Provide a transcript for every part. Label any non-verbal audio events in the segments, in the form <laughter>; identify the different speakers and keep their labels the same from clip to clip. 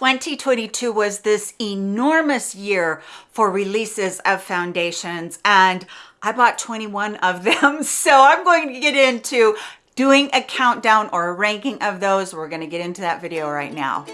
Speaker 1: 2022 was this enormous year for releases of foundations and I bought 21 of <laughs> them. So I'm going to get into doing a countdown or a ranking of those. We're going to get into that video right now.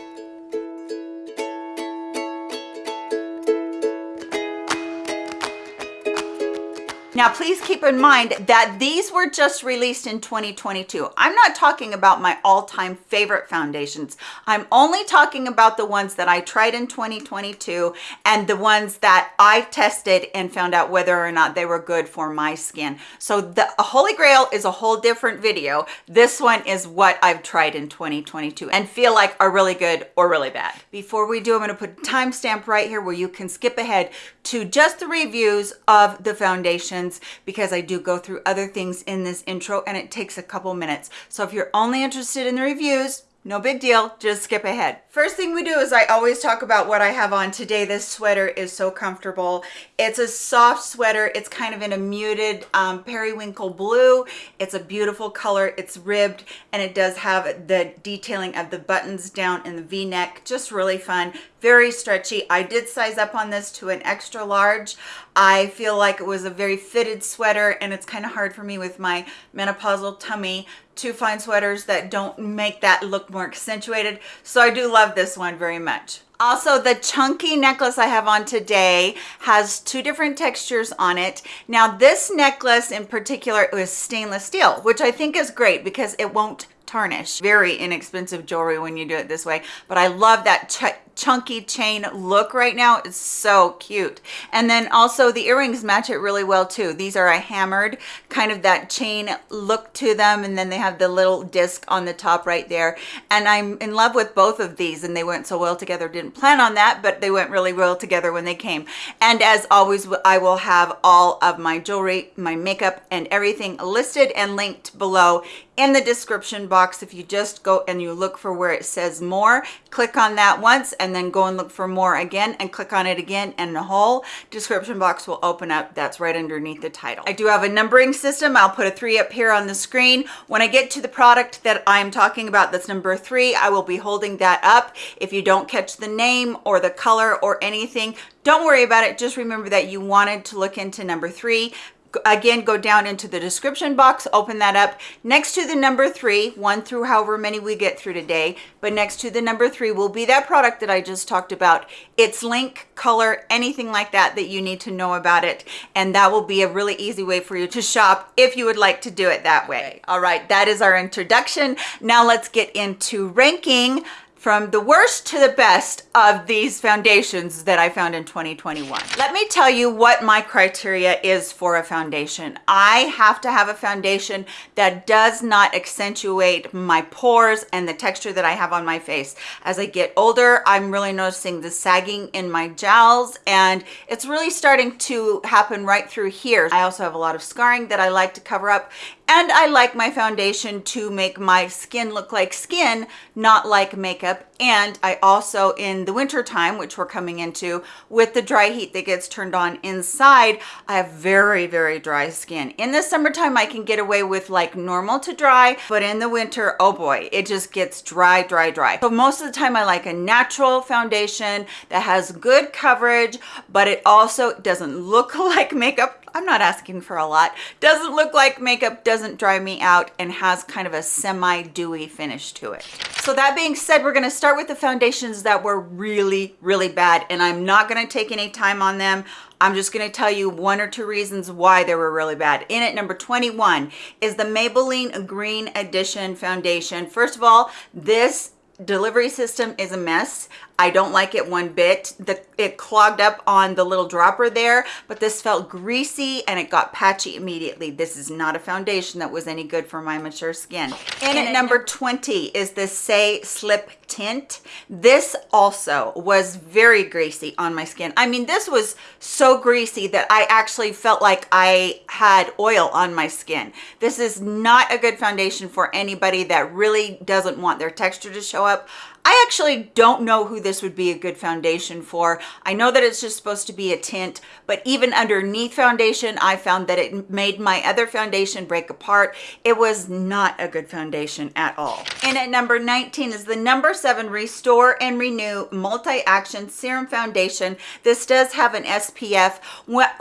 Speaker 1: Now, please keep in mind that these were just released in 2022. I'm not talking about my all-time favorite foundations. I'm only talking about the ones that I tried in 2022 and the ones that I tested and found out whether or not they were good for my skin. So the Holy Grail is a whole different video. This one is what I've tried in 2022 and feel like are really good or really bad. Before we do, I'm gonna put a timestamp right here where you can skip ahead to just the reviews of the foundation because I do go through other things in this intro and it takes a couple minutes. So if you're only interested in the reviews, no big deal, just skip ahead. First thing we do is I always talk about what I have on today. This sweater is so comfortable. It's a soft sweater. It's kind of in a muted um, periwinkle blue. It's a beautiful color. It's ribbed and it does have the detailing of the buttons down in the v-neck. Just really fun, very stretchy. I did size up on this to an extra large. I feel like it was a very fitted sweater and it's kind of hard for me with my menopausal tummy to find sweaters that don't make that look more accentuated. So I do love this one very much. Also, the chunky necklace I have on today has two different textures on it. Now, this necklace in particular is stainless steel, which I think is great because it won't tarnish. Very inexpensive jewelry when you do it this way, but I love that chunky chain look right now. It's so cute. And then also the earrings match it really well too. These are a hammered kind of that chain look to them. And then they have the little disc on the top right there. And I'm in love with both of these and they went so well together. Didn't plan on that, but they went really well together when they came. And as always, I will have all of my jewelry, my makeup and everything listed and linked below in the description box if you just go and you look for where it says more click on that once and then go and look for more again and click on it again and the whole description box will open up that's right underneath the title. I do have a numbering system. I'll put a three up here on the screen. When i get to the product that i'm talking about that's number three i will be holding that up. If you don't catch the name or the color or anything don't worry about it. Just remember that you wanted to look into number three again go down into the description box open that up. Next to the number three one through however many we get through today but next to the number three will be that product that i just talked about. Its link color anything like that that you need to know about it. And that will be a really easy way for you to shop if you would like to do it that way. All right that is our introduction. Now let's get into ranking from the worst to the best of these foundations that I found in 2021. Let me tell you what my criteria is for a foundation. I have to have a foundation that does not accentuate my pores and the texture that I have on my face. As I get older, I'm really noticing the sagging in my jowls and it's really starting to happen right through here. I also have a lot of scarring that I like to cover up and I like my foundation to make my skin look like skin, not like makeup. And I also, in the winter time, which we're coming into, with the dry heat that gets turned on inside, I have very, very dry skin. In the summertime, I can get away with like normal to dry, but in the winter, oh boy, it just gets dry, dry, dry. So most of the time, I like a natural foundation that has good coverage, but it also doesn't look <laughs> like makeup I'm not asking for a lot. Doesn't look like makeup, doesn't dry me out, and has kind of a semi-dewy finish to it. So that being said, we're gonna start with the foundations that were really, really bad, and I'm not gonna take any time on them. I'm just to tell you one or two reasons why they were really bad. In it, number 21 is the Maybelline Green Edition Foundation. First of all, this delivery system is a mess. I don't like it one bit. The, it clogged up on the little dropper there, but this felt greasy and it got patchy immediately. This is not a foundation that was any good for my mature skin. And at number 20 is the Saie Slip Tint. This also was very greasy on my skin. I mean, this was so greasy that I actually felt like I had oil on my skin. This is not a good foundation for anybody that really doesn't want their texture to show up. I actually don't know who this would be a good foundation for. I know that it's just supposed to be a tint, but even underneath foundation, I found that it made my other foundation break apart. It was not a good foundation at all. And at number 19 is the number seven Restore and Renew Multi-Action Serum Foundation. This does have an SPF.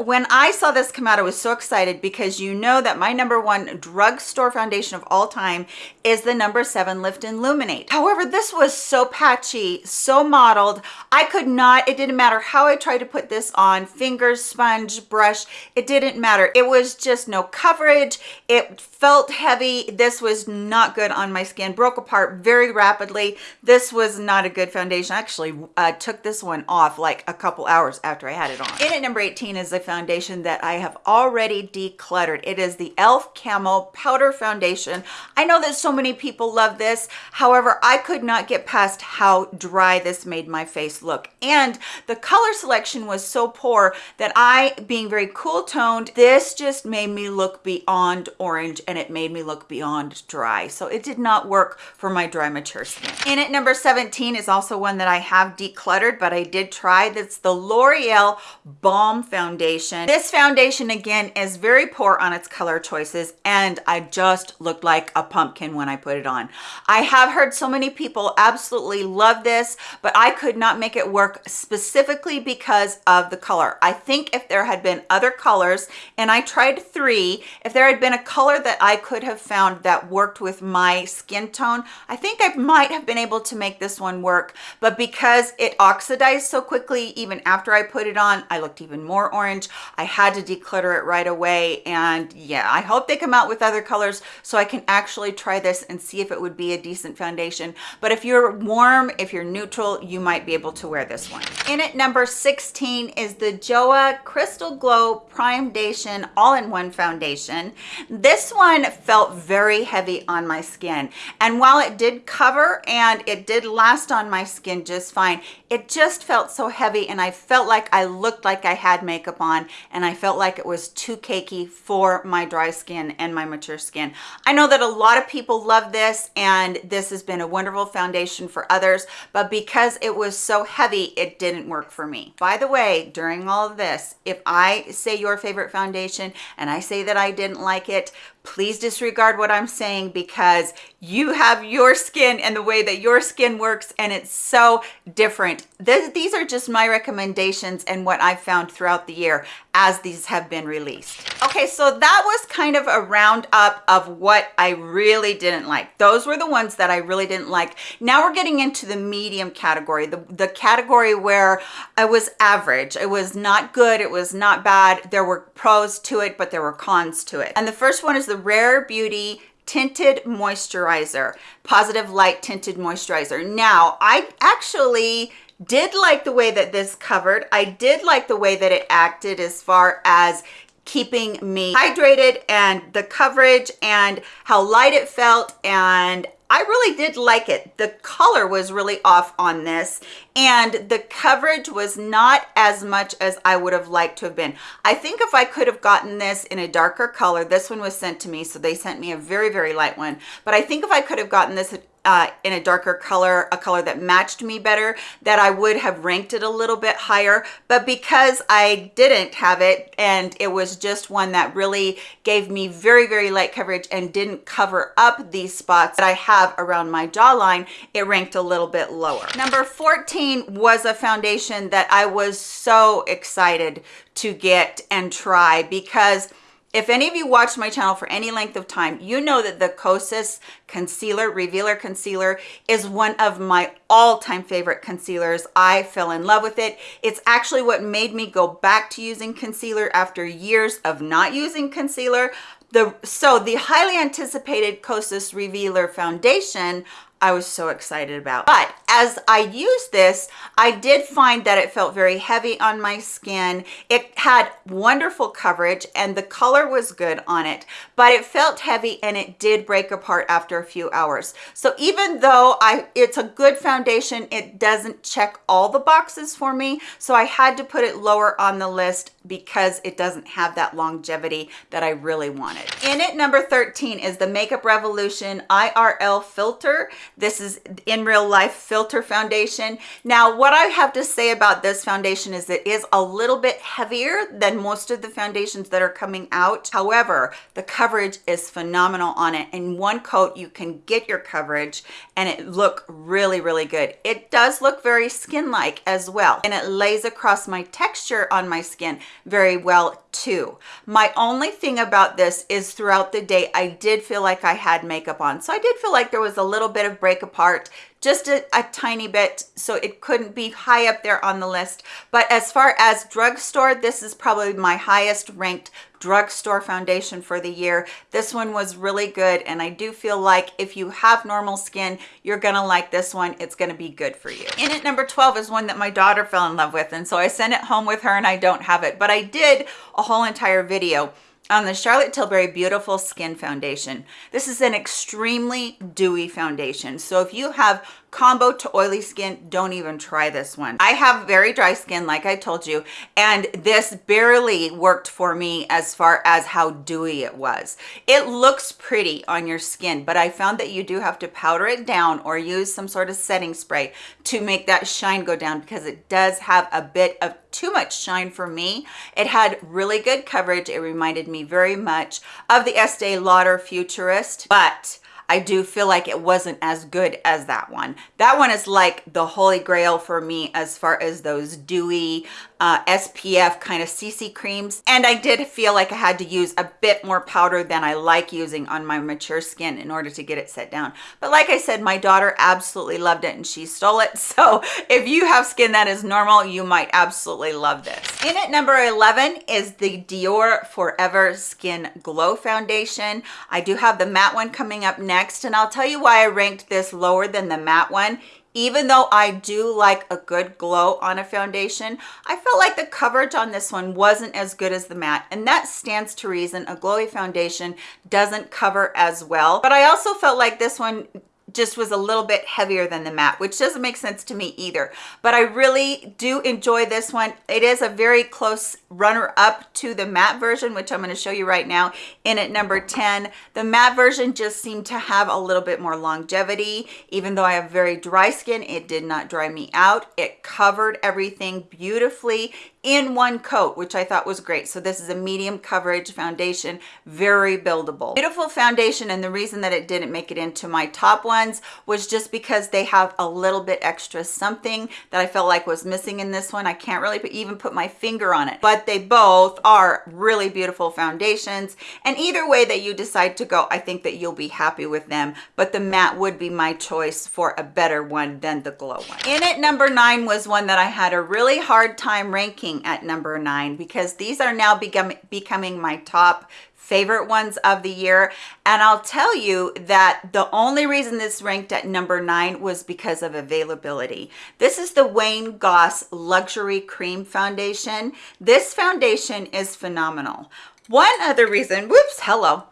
Speaker 1: When I saw this come out, I was so excited because you know that my number one drugstore foundation of all time is the number seven Lift and Illuminate. However, this was so patchy, so mottled. I could not, it didn't matter how I tried to put this on, fingers, sponge, brush, it didn't matter. It was just no coverage. It felt heavy. This was not good on my skin, broke apart very rapidly. This was not a good foundation. I actually uh, took this one off like a couple hours after I had it on. In at number 18 is a foundation that I have already decluttered. It is the e.l.f. Camo Powder Foundation. I know that so many people love this. However, I could not get past how dry this made my face look. And the color selection was so poor that I, being very cool toned, this just made me look beyond orange and it made me look beyond dry. So it did not work for my dry, mature skin. In at number 17 is also one that I have decluttered, but I did try. That's the L'Oreal Balm Foundation. This foundation, again, is very poor on its color choices, and I just looked like a pumpkin when I put it on. I have heard so many people absolutely love this, but I could not make it work specifically because of the color. I think if there had been other colors, and I tried three, if there had been a color that I could have found that worked with my skin tone, I think I might have been able to make this one work. But because it oxidized so quickly, even after I put it on, I looked even more orange. I had to declutter it right away. And yeah, I hope they come out with other colors so I can actually try this and see if it would be a decent foundation. But if you're warm, if you're neutral, you might be able to wear this one. In at number 16 is the JOAH Crystal Glow Primedation All-in-One Foundation. This one felt very heavy on my skin. And while it did cover and it did last on my skin just fine, it just felt so heavy and I felt like I looked like I had makeup on and I felt like it was too cakey for my dry skin and my mature skin. I know that a lot of people love this and this has been a wonderful foundation for others, but because it was so heavy, it didn't work for me. By the way, during all of this, if I say your favorite foundation and I say that I didn't like it, please disregard what I'm saying because you have your skin and the way that your skin works and it's so different. these are just my recommendations and what I've found throughout the year as these have been released. Okay, so that was kind of a roundup of what I really didn't like. Those were the ones that I really didn't like. Now we're getting into the medium category, the, the category where I was average. It was not good, it was not bad. There were pros to it, but there were cons to it. And the first one is the Rare Beauty tinted moisturizer positive light tinted moisturizer now i actually did like the way that this covered. I did like the way that it acted as far as keeping me hydrated and the coverage and how light it felt and I really did like it. The color was really off on this and the coverage was not as much as I would have liked to have been. I think if I could have gotten this in a darker color, this one was sent to me, so they sent me a very, very light one. But I think if I could have gotten this uh, in a darker color, a color that matched me better, that I would have ranked it a little bit higher. But because I didn't have it and it was just one that really gave me very, very light coverage and didn't cover up these spots that I have around my jawline, it ranked a little bit lower. Number 14 was a foundation that I was so excited to get and try because if any of you watched my channel for any length of time, you know that the Kosas Concealer, Revealer Concealer is one of my all-time favorite concealers. I fell in love with it. It's actually what made me go back to using concealer after years of not using concealer. The, so the highly anticipated Kosas Revealer Foundation I was so excited about. But as I used this, I did find that it felt very heavy on my skin. It had wonderful coverage and the color was good on it, but it felt heavy and it did break apart after a few hours. So even though I it's a good foundation, it doesn't check all the boxes for me. So I had to put it lower on the list because it doesn't have that longevity that I really wanted. In it, number 13 is the Makeup Revolution IRL Filter. This is in real life filter foundation. Now, what I have to say about this foundation is it is a little bit heavier than most of the foundations that are coming out. However, the coverage is phenomenal on it. In one coat, you can get your coverage and it look really, really good. It does look very skin-like as well. And it lays across my texture on my skin very well too. My only thing about this is throughout the day, I did feel like I had makeup on. So I did feel like there was a little bit of break apart just a, a, tiny bit so it couldn't be high up there on the list. But as far as drugstore this is probably my highest ranked drugstore foundation for the year. This one was really good and i do feel like if you have normal skin you're gonna like this one. It's gonna be good for you. In at number 12 is one that my daughter fell in love with and so i sent it home with her and i don't have it. But i did a whole entire video on the Charlotte Tilbury Beautiful Skin Foundation. This is an extremely dewy foundation. So if you have combo to oily skin don't even try this one. I have very dry skin like i told you and this barely worked for me as far as how dewy it was. It looks pretty on your skin but i found that you do have to powder it down or use some sort of setting spray to make that shine go down because it does have a bit of too much shine for me. It had really good coverage. It reminded me very much of the estee lauder futurist but I do feel like it wasn't as good as that one. That one is like the holy grail for me as far as those dewy uh, SPF kind of CC creams. And I did feel like I had to use a bit more powder than I like using on my mature skin in order to get it set down. But like I said, my daughter absolutely loved it and she stole it. <laughs> So if you have skin that is normal, you might absolutely love this. In at number 11 is the Dior Forever Skin Glow Foundation. I do have the matte one coming up next and I'll tell you why I ranked this lower than the matte one even though I do like a good glow on a foundation, I felt like the coverage on this one wasn't as good as the matte. And that stands to reason. A glowy foundation doesn't cover as well. But I also felt like this one just was a little bit heavier than the matte, which doesn't make sense to me either. But I really do enjoy this one. It is a very close runner up to the matte version, which I'm gonna show you right now in at number 10. The matte version just seemed to have a little bit more longevity. Even though I have very dry skin, it did not dry me out. It covered everything beautifully in one coat, which I thought was great. So this is a medium coverage foundation, very buildable. Beautiful foundation, and the reason that it didn't make it into my top ones was just because they have a little bit extra something that I felt like was missing in this one. I can't really even put my finger on it, but they both are really beautiful foundations. And either way that you decide to go, I think that you'll be happy with them, but the matte would be my choice for a better one than the glow one. In it, number nine was one that I had a really hard time ranking at number nine because these are now become, becoming my top favorite ones of the year. And i'll tell you that the only reason this ranked at number nine was because of availability. This is the wayne goss luxury cream foundation. This foundation is phenomenal. One other reason whoops hello.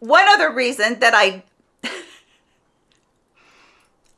Speaker 1: One other reason that i <laughs>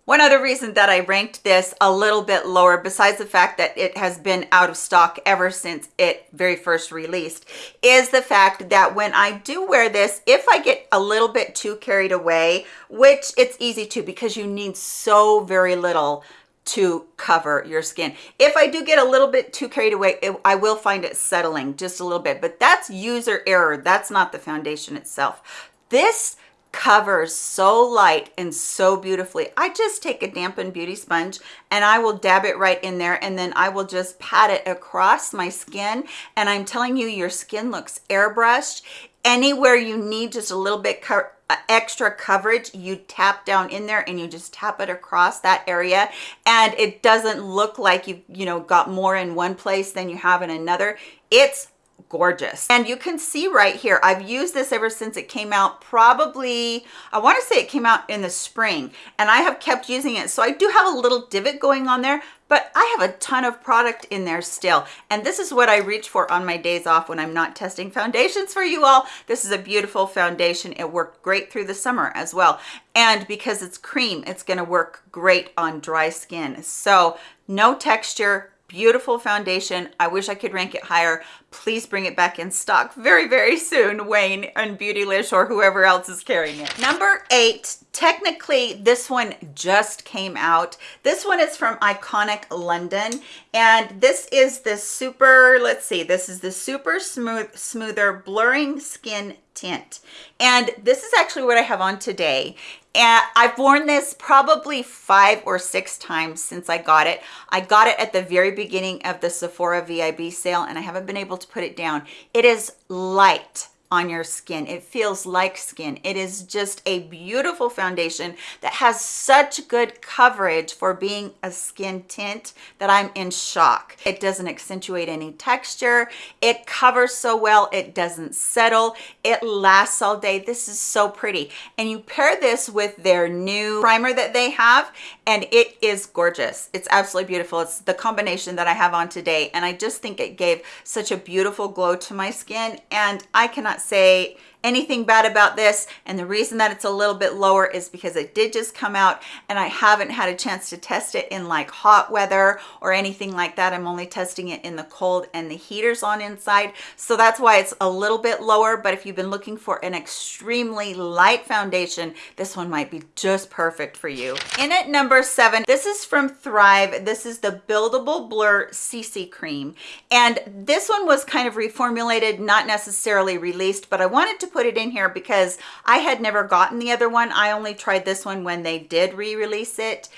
Speaker 1: one other reason that I ranked this a little bit lower, besides the fact that it has been out of stock ever since it very first released, is the fact that when I do wear this, if I get a little bit too carried away, which it's easy to because you need so very little to cover your skin. If I do get a little bit too carried away, it, I will find it settling just a little bit, but that's user error. That's not the foundation itself. This covers so light and so beautifully. I just take a dampened beauty sponge and I will dab it right in there and then I will just pat it across my skin and I'm telling you your skin looks airbrushed. Anywhere you need just a little bit co uh, extra coverage you tap down in there and you just tap it across that area and it doesn't look like you've you know got more in one place than you have in another it's gorgeous. And you can see right here i've used this ever since it came out probably i want to say it came out in the spring and i have kept using it. So i do have a little divot going on there but i have a ton of product in there still. And this is what i reach for on my days off when i'm not testing foundations for you all. This is a beautiful foundation. It worked great through the summer as well. And because it's cream it's going to work great on dry skin. So no texture beautiful foundation. I wish I could rank it higher. Please bring it back in stock very, very soon, Wayne and Beautylish or whoever else is carrying it. Number eight, technically this one just came out. This one is from Iconic London and this is the super, let's see, this is the super smooth, smoother blurring skin tint. And this is actually what I have on today. And I've worn this probably five or six times since I got it. I got it at the very beginning of the Sephora VIB sale and I haven't been able to put it down. It is light on your skin. It feels like skin. It is just a beautiful foundation that has such good coverage for being a skin tint that I'm in shock. It doesn't accentuate any texture. It covers so well. It doesn't settle. It lasts all day. This is so pretty. And you pair this with their new primer that they have and it is gorgeous. It's absolutely beautiful. It's the combination that I have on today and I just think it gave such a beautiful glow to my skin and I cannot say anything bad about this and the reason that it's a little bit lower is because it did just come out and I haven't had a chance to test it in like hot weather or anything like that. I'm only testing it in the cold and the heaters on inside so that's why it's a little bit lower but if you've been looking for an extremely light foundation this one might be just perfect for you. In at number seven this is from thrive. This is the buildable blur cc cream and this one was kind of reformulated not necessarily released but i wanted to put it in here because I had never gotten the other one. I only tried this one when they did re-release it.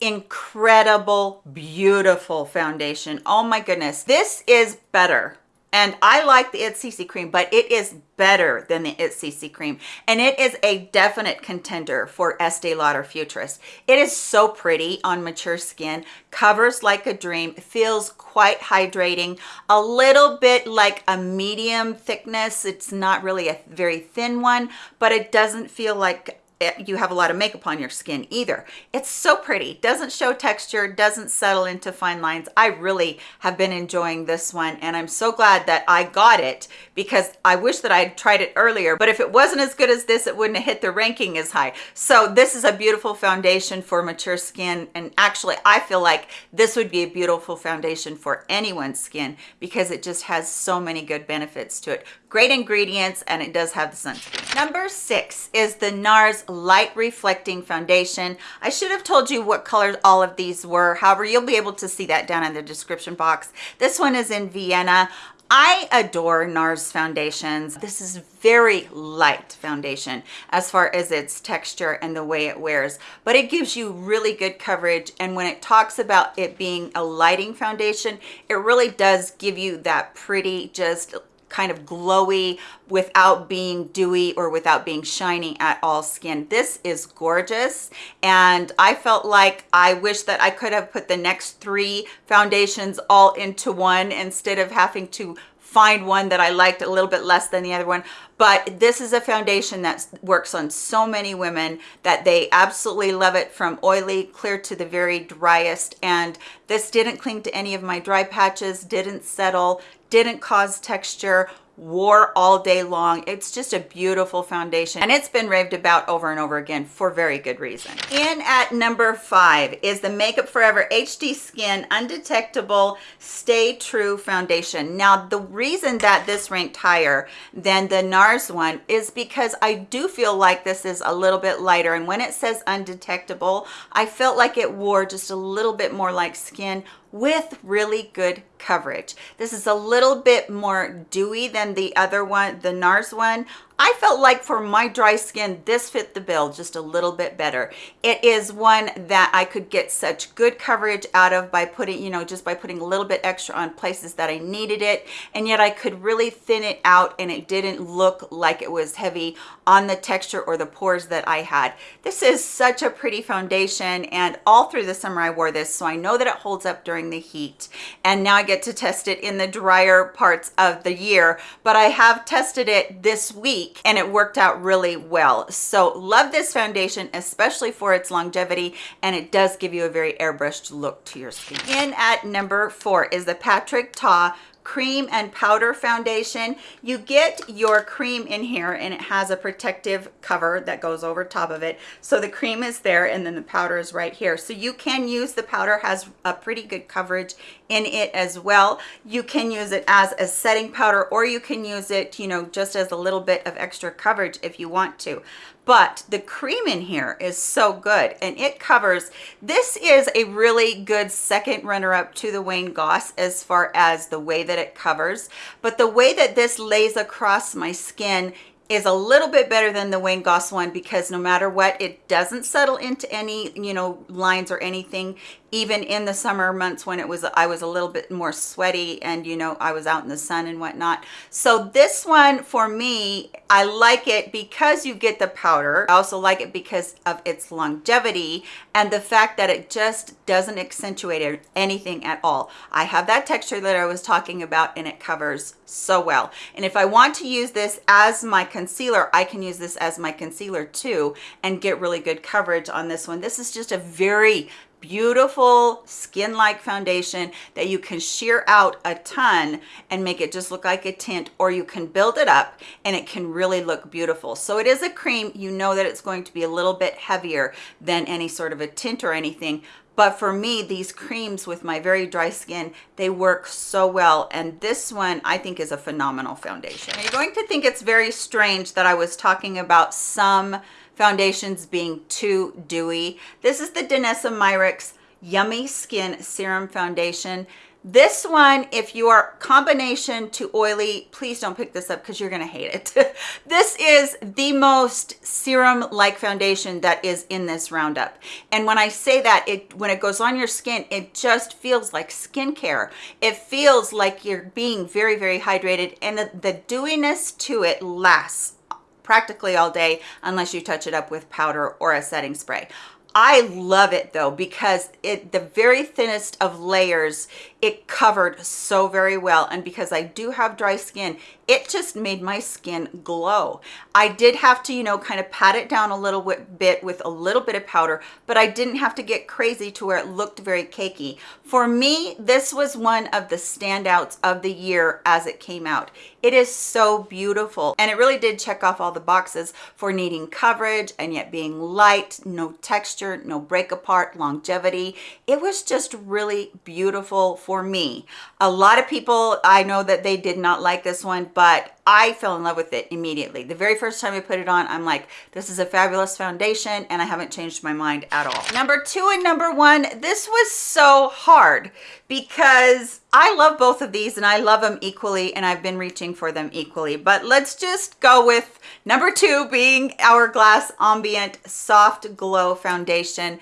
Speaker 1: Incredible beautiful foundation. Oh my goodness. This is better and I like the It CC cream, but it is better than the It CC cream. And it is a definite contender for Estee Lauder Futurist. It is so pretty on mature skin, covers like a dream, feels quite hydrating, a little bit like a medium thickness. It's not really a very thin one, but it doesn't feel like Eh, you have a lot of makeup on your skin either. It's so pretty, doesn't show texture, doesn't settle into fine lines. I really have been enjoying this one and I'm so glad that I got it because I wish that I had tried it earlier, but if it wasn't as good as this, it wouldn't have hit the ranking as high. So this is a beautiful foundation for mature skin and actually I feel like this would be a beautiful foundation for anyone's skin because it just has so many good benefits to it great ingredients and it does have the sunscreen. Number six is the nars light reflecting foundation. I should have told you what colors all of these were. However you'll be able to see that down in the description box. This one is in vienna. I adore NARS foundations. This is very light foundation as far as its texture and the way it wears, but it gives you really good coverage. And when it talks about it being a lighting foundation, it really does give you that pretty, just kind of glowy without being dewy or without being shiny at all skin. This is gorgeous. And I felt like I wish that I could have put the next three foundations all into one instead of having to find one that I liked a little bit less than the other one. But this is a foundation that works on so many women that they absolutely love it from oily clear to the very driest. And this didn't cling to any of my dry patches, didn't settle, didn't cause texture wore all day long. It's just a beautiful foundation and it's been raved about over and over again for very good reason. In at number five is the makeup forever hd skin undetectable stay true foundation. Now the reason that this ranked higher than the nars one is because i do feel like this is a little bit lighter and when it says undetectable i felt like it wore just a little bit more like skin with really good coverage. This is a little bit more dewy than the other one, the NARS one. I felt like for my dry skin, this fit the bill just a little bit better. It is one that I could get such good coverage out of by putting, you know, just by putting a little bit extra on places that I needed it. And yet I could really thin it out and it didn't look like it was heavy on the texture or the pores that I had. This is such a pretty foundation and all through the summer I wore this. So I know that it holds up during the heat. And now I get to test it in the drier parts of the year. But I have tested it this week week and it worked out really well. So love this foundation, especially for its longevity and it does give you a very airbrushed look to your skin. In at number four is the Patrick Ta cream and powder foundation. You get your cream in here and it has a protective cover that goes over top of it. So the cream is there and then the powder is right here. So you can use the powder has a pretty good coverage in it as well. You can use it as a setting powder or you can use it, you know, just as a little bit of extra coverage if you want to but the cream in here is so good and it covers this is a really good second runner-up to the Wayne Goss as far as the way that it covers but the way that this lays across my skin is a little bit better than the Wayne Goss one because no matter what, it doesn't settle into any, you know, lines or anything even in the summer months when it was i was a little bit more sweaty and you know i was out in the sun and whatnot. So this one for me i like it because you get the powder. I also like it because of its longevity and the fact that it just doesn't accentuate anything at all. I have that texture that i was talking about and it covers so well. And if i want to use this as my concealer i can use this as my concealer too and get really good coverage on this one. This is just a very beautiful skin-like foundation that you can sheer out a ton and make it just look like a tint or you can build it up and it can really look beautiful. So it is a cream. You know that it's going to be a little bit heavier than any sort of a tint or anything but for me these creams with my very dry skin they work so well and this one i think is a phenomenal foundation. Now you're going to think it's very strange that i was talking about some foundations being too dewy. This is the Danessa Myricks Yummy Skin Serum Foundation. This one, if you are combination to oily, please don't pick this up because you're going to hate it. <laughs> this is the most serum-like foundation that is in this roundup. And when I say that, it when it goes on your skin, it just feels like skincare. It feels like you're being very, very hydrated and the, the dewiness to it lasts practically all day unless you touch it up with powder or a setting spray. I love it though because it the very thinnest of layers it covered so very well and because I do have dry skin it just made my skin glow. I did have to you know kind of pat it down a little bit with a little bit of powder but I didn't have to get crazy to where it looked very cakey. For me this was one of the standouts of the year as it came out. It is so beautiful and it really did check off all the boxes for needing coverage and yet being light no texture no break apart longevity. It was just really beautiful for me a lot of people i know that they did not like this one but I fell in love with it immediately. The very first time I put it on, I'm like, this is a fabulous foundation and I haven't changed my mind at all. Number two and number one, this was so hard because I love both of these and I love them equally and I've been reaching for them equally. But let's just go with number two being Hourglass Ambient Soft Glow Foundation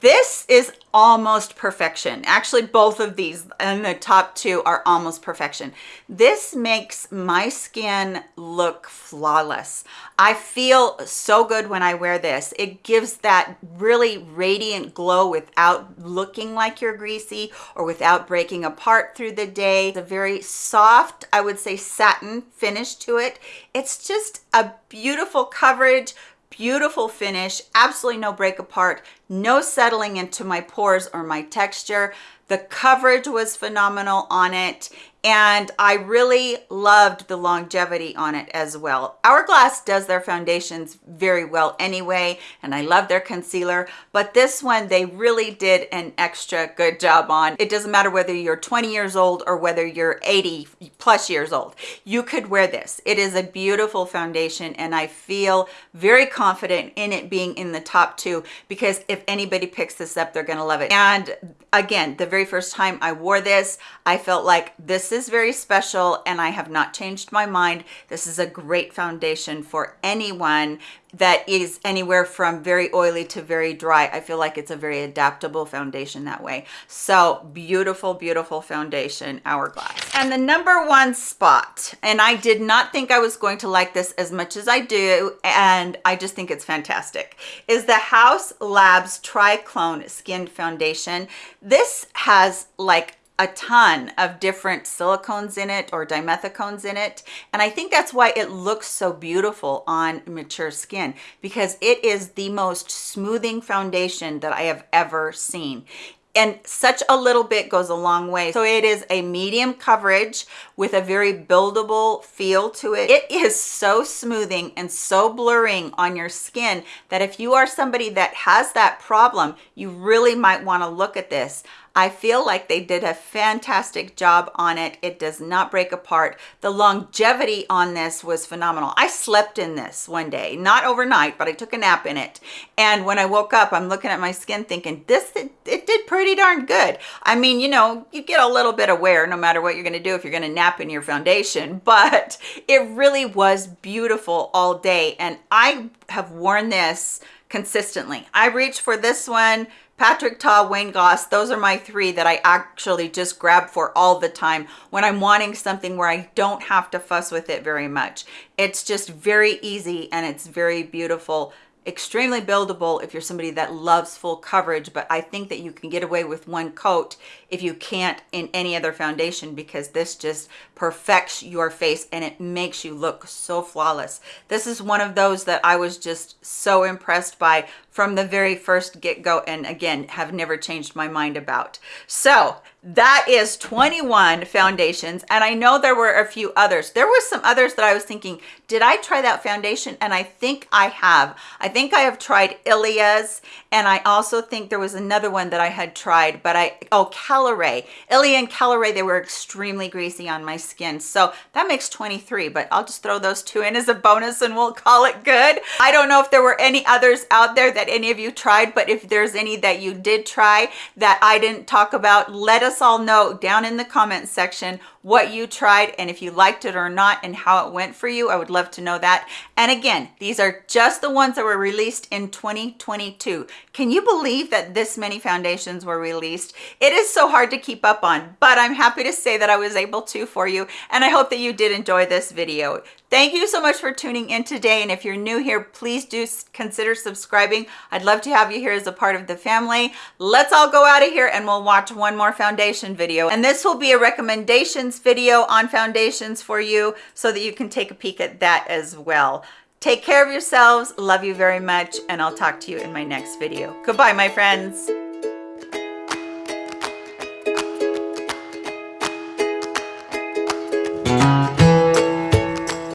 Speaker 1: this is almost perfection. Actually both of these and the top two are almost perfection. This makes my skin look flawless. I feel so good when i wear this. It gives that really radiant glow without looking like you're greasy or without breaking apart through the day. It's a very soft i would say satin finish to it. It's just a beautiful coverage beautiful finish absolutely no break apart no settling into my pores or my texture. The coverage was phenomenal on it and I really loved the longevity on it as well. Hourglass does their foundations very well anyway, and I love their concealer, but this one they really did an extra good job on. It doesn't matter whether you're 20 years old or whether you're 80 plus years old. You could wear this. It is a beautiful foundation and I feel very confident in it being in the top two because if anybody picks this up, they're gonna love it. And again, the very first time I wore this, I felt like this is very special and I have not changed my mind. This is a great foundation for anyone that is anywhere from very oily to very dry. I feel like it's a very adaptable foundation that way. So beautiful, beautiful foundation, Hourglass. And the number one spot, and I did not think I was going to like this as much as I do, and I just think it's fantastic, is the Haus Labs Triclone Skin Foundation. This has like a ton of different silicones in it or dimethicones in it and i think that's why it looks so beautiful on mature skin because it is the most smoothing foundation that i have ever seen and such a little bit goes a long way. So it is a medium coverage with a very buildable feel to it. It is so smoothing and so blurring on your skin that if you are somebody that has that problem, you really might want to look at this. I feel like they did a fantastic job on it. It does not break apart. The longevity on this was phenomenal. I slept in this one day, not overnight, but I took a nap in it. And when I woke up, I'm looking at my skin thinking, this, it, it did pretty darn good. I mean, you know, you get a little bit of wear no matter what you're gonna do if you're gonna nap in your foundation, <laughs> but it really was beautiful all day. And I have worn this consistently. I reach for this one Patrick Ta, Wayne Goss, those are my three that I actually just grab for all the time when I'm wanting something where I don't have to fuss with it very much. It's just very easy and it's very beautiful extremely buildable if you're somebody that loves full coverage but i think that you can get away with one coat if you can't in any other foundation because this just perfects your face and it makes you look so flawless this is one of those that i was just so impressed by from the very first get-go and again have never changed my mind about. So that is 21 foundations and i know there were a few others. There were some others that i was thinking did i try that foundation? And i think i have. I think i have tried ilia's and i also think there was another one that i had tried but i oh caliray ilia and caliray they were extremely greasy on my skin. So that makes 23 but i'll just throw those two in as a bonus and we'll call it good. I don't know if there were any others out there that any of you tried but if there's any that you did try that i didn't talk about let us all know down in the comment section what you tried and if you liked it or not and how it went for you. I would love to know that. And again, these are just the ones that were released in 2022. Can you believe that this many foundations were released? It is so hard to keep up on, but I'm happy to say that I was able to for you. And I hope that you did enjoy this video. Thank you so much for tuning in today. And if you're new here, please do consider subscribing. I'd love to have you here as a part of the family. Let's all go out of here and we'll watch one more foundation video. And this will be a recommendations video on foundations for you so that you can take a peek at that as well. Take care of yourselves. Love you very much. And I'll talk to you in my next video. Goodbye, my friends.